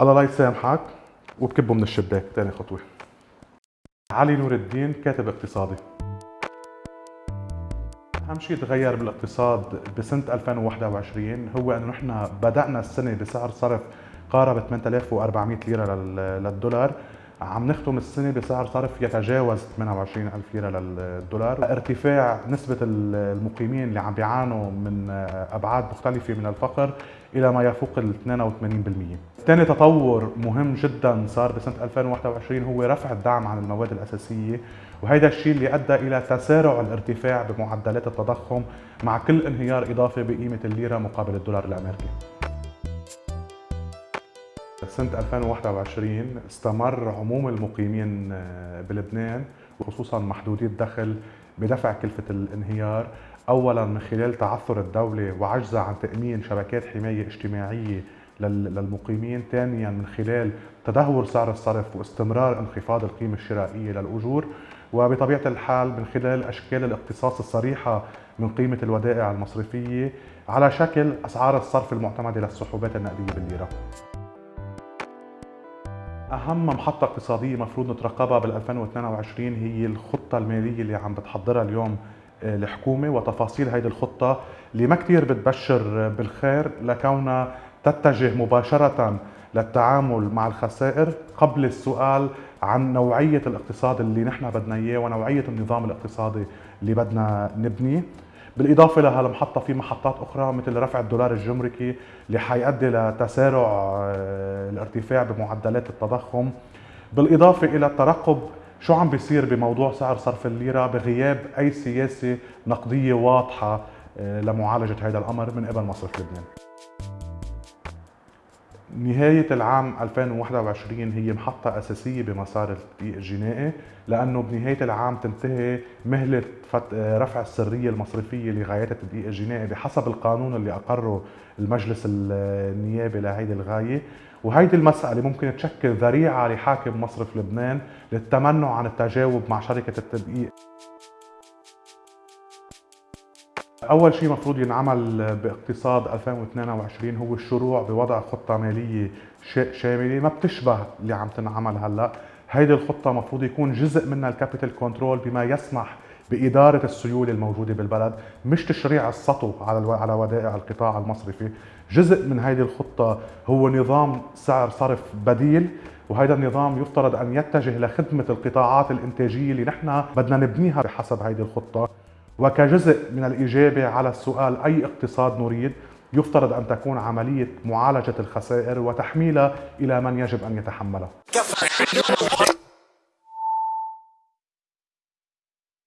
الله لا يسامحك وبكبه من الشباك ثاني خطوة. علي نور الدين كاتب اقتصادي. أهم شيء تغير بالاقتصاد بسنة 2021 هو إنه نحن بدأنا السنة بسعر صرف قارب 8400 ليرة للدولار. عم نختم السنة بسعر صرف يتجاوز 28 ألف ليرة للدولار. ارتفاع نسبة المقيمين اللي عم بيعانوا من أبعاد مختلفة من الفقر. إلى ما يفوق ال 82% ثاني تطور مهم جدا صار بسنة 2021 هو رفع الدعم عن المواد الأساسية وهذا الشيء اللي أدى إلى تسارع الارتفاع بمعدلات التضخم مع كل انهيار إضافي بقيمة الليرة مقابل الدولار الأمريكي. سنة 2021 استمر عموم المقيمين آه، بلبنان وخصوصا محدودي الدخل بدفع كلفة الانهيار. أولا من خلال تعثر الدولة وعجزها عن تأمين شبكات حماية اجتماعية للمقيمين. ثانيا من خلال تدهور سعر الصرف واستمرار انخفاض القيمة الشرائية للأجور. وبطبيعة الحال من خلال أشكال الاقتصاص الصريحة من قيمة الودائع المصرفية على شكل أسعار الصرف المعتمدة للسحوبات النقدية بالليرة. أهم محطة اقتصادية مفروض نترقبها بال 2022 هي الخطة المالية اللي عم بتحضرها اليوم الحكومة وتفاصيل هيدي الخطة. اللي ما كثير بتبشر بالخير لكونها تتجه مباشرة للتعامل مع الخسائر قبل السؤال عن نوعية الاقتصاد اللي نحن بدنا إياه ونوعية النظام الاقتصادي اللي بدنا نبنيه. بالإضافة لهالمحطه في محطات أخرى مثل رفع الدولار الجمركي اللي حيؤدي لتسارع آه، الارتفاع بمعدلات التضخم. بالإضافة إلى الترقب شو عم بيصير بموضوع سعر صرف الليرة بغياب أي سياسة نقدية واضحة آه، لمعالجة هذا الأمر من قبل مصرف لبنان؟ نهاية العام 2021 هي محطة أساسية بمسار التدقيق الجنائي لأنه بنهاية العام تنتهي مهلة رفع السرية المصرفية لغايات التدقيق الجنائي بحسب القانون اللي أقره المجلس النيابي لهيدي الغاية. وهيدي المسألة ممكن تشكل ذريعة لحاكم مصرف لبنان للتمنع عن التجاوب مع شركة التدقيق أول شيء مفروض ينعمل باقتصاد 2022 هو الشروع بوضع خطة مالية شاملة. ما بتشبه اللي عم تنعمل هلأ. هيدي الخطة مفروض يكون جزء منها ال capital control بما يسمح بإدارة السيولة الموجودة بالبلد مش تشريع السطو على على ودائع القطاع المصرفي. جزء من هذه الخطة هو نظام سعر صرف بديل وهذا النظام يفترض أن يتجه لخدمة القطاعات الإنتاجية اللي نحن بدنا نبنيها بحسب هذه الخطة. وكجزء من الإجابة على السؤال أي اقتصاد نريد يفترض أن تكون عملية معالجة الخسائر وتحميلها إلى من يجب أن يتحملها.